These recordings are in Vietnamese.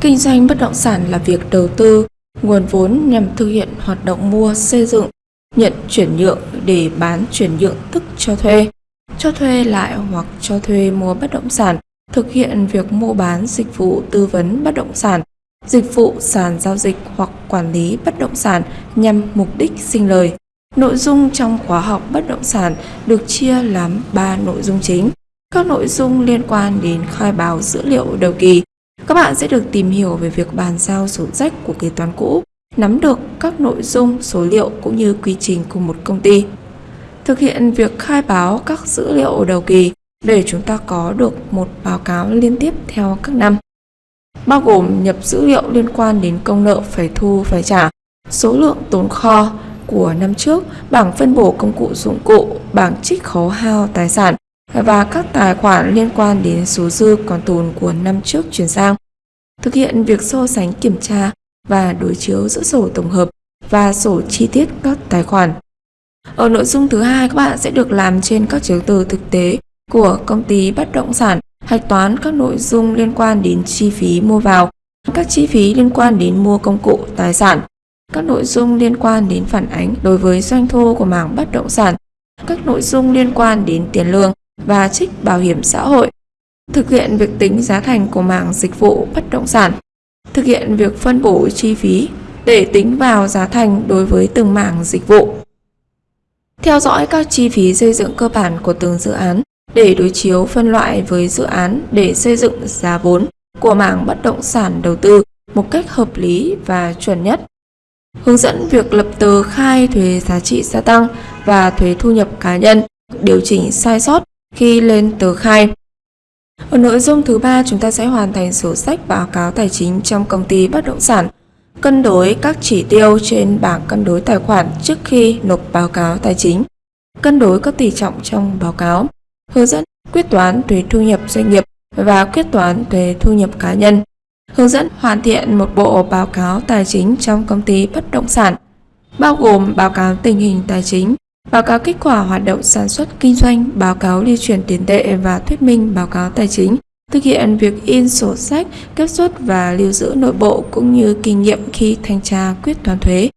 Kinh doanh bất động sản là việc đầu tư nguồn vốn nhằm thực hiện hoạt động mua, xây dựng, nhận chuyển nhượng để bán chuyển nhượng tức cho thuê, cho thuê lại hoặc cho thuê mua bất động sản, thực hiện việc mua bán dịch vụ tư vấn bất động sản, dịch vụ sàn giao dịch hoặc quản lý bất động sản nhằm mục đích sinh lời. Nội dung trong khóa học bất động sản được chia làm 3 nội dung chính. Các nội dung liên quan đến khai báo dữ liệu đầu kỳ. Các bạn sẽ được tìm hiểu về việc bàn giao sổ sách của kế toán cũ, nắm được các nội dung, số liệu cũng như quy trình của một công ty. Thực hiện việc khai báo các dữ liệu đầu kỳ để chúng ta có được một báo cáo liên tiếp theo các năm. Bao gồm nhập dữ liệu liên quan đến công nợ phải thu phải trả, số lượng tồn kho, của năm trước, bảng phân bổ công cụ dụng cụ, bảng trích khấu hao tài sản và các tài khoản liên quan đến số dư còn tồn của năm trước chuyển sang. Thực hiện việc so sánh kiểm tra và đối chiếu giữa sổ tổng hợp và sổ chi tiết các tài khoản. Ở nội dung thứ hai, các bạn sẽ được làm trên các chứng từ thực tế của công ty bất động sản, hạch toán các nội dung liên quan đến chi phí mua vào, các chi phí liên quan đến mua công cụ tài sản, các nội dung liên quan đến phản ánh đối với doanh thu của mảng bất động sản, các nội dung liên quan đến tiền lương và trích bảo hiểm xã hội, thực hiện việc tính giá thành của mảng dịch vụ bất động sản, thực hiện việc phân bổ chi phí để tính vào giá thành đối với từng mảng dịch vụ. Theo dõi các chi phí xây dựng cơ bản của từng dự án để đối chiếu phân loại với dự án để xây dựng giá vốn của mảng bất động sản đầu tư một cách hợp lý và chuẩn nhất hướng dẫn việc lập tờ khai thuế giá trị gia tăng và thuế thu nhập cá nhân, điều chỉnh sai sót khi lên tờ khai. Ở nội dung thứ ba, chúng ta sẽ hoàn thành sổ sách báo cáo tài chính trong công ty bất động sản, cân đối các chỉ tiêu trên bảng cân đối tài khoản trước khi nộp báo cáo tài chính, cân đối các tỷ trọng trong báo cáo, hướng dẫn quyết toán thuế thu nhập doanh nghiệp và quyết toán thuế thu nhập cá nhân. Hướng dẫn hoàn thiện một bộ báo cáo tài chính trong công ty bất động sản, bao gồm báo cáo tình hình tài chính, báo cáo kết quả hoạt động sản xuất kinh doanh, báo cáo lưu chuyển tiền tệ và thuyết minh báo cáo tài chính, thực hiện việc in sổ sách, kết xuất và lưu giữ nội bộ cũng như kinh nghiệm khi thanh tra quyết toán thuế.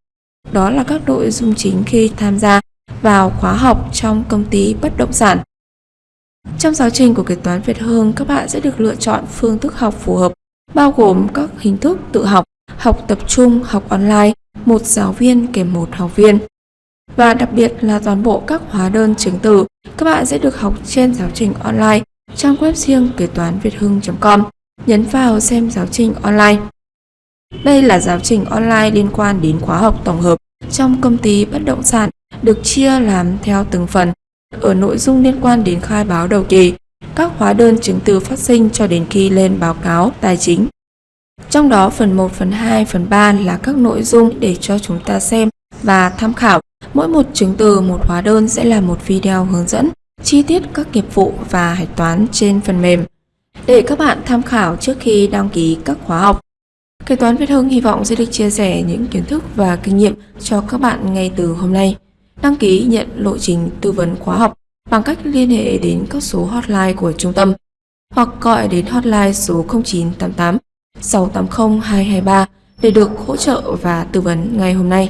Đó là các nội dung chính khi tham gia vào khóa học trong công ty bất động sản. Trong giáo trình của kế toán Việt Hương, các bạn sẽ được lựa chọn phương thức học phù hợp bao gồm các hình thức tự học, học tập trung, học online, một giáo viên kèm một học viên. Và đặc biệt là toàn bộ các hóa đơn chứng từ, các bạn sẽ được học trên giáo trình online trang web riêng kế toán việt hưng.com. Nhấn vào xem giáo trình online. Đây là giáo trình online liên quan đến khóa học tổng hợp trong công ty bất động sản được chia làm theo từng phần. Ở nội dung liên quan đến khai báo đầu kỳ, các hóa đơn chứng từ phát sinh cho đến khi lên báo cáo tài chính. Trong đó phần 1, phần 2, phần 3 là các nội dung để cho chúng ta xem và tham khảo. Mỗi một chứng từ, một hóa đơn sẽ là một video hướng dẫn chi tiết các nghiệp vụ và hạch toán trên phần mềm để các bạn tham khảo trước khi đăng ký các khóa học. Kế toán Việt Hưng hy vọng sẽ được chia sẻ những kiến thức và kinh nghiệm cho các bạn ngay từ hôm nay. Đăng ký nhận lộ trình tư vấn khóa học bằng cách liên hệ đến các số hotline của trung tâm hoặc gọi đến hotline số 0988 680 223 để được hỗ trợ và tư vấn ngay hôm nay.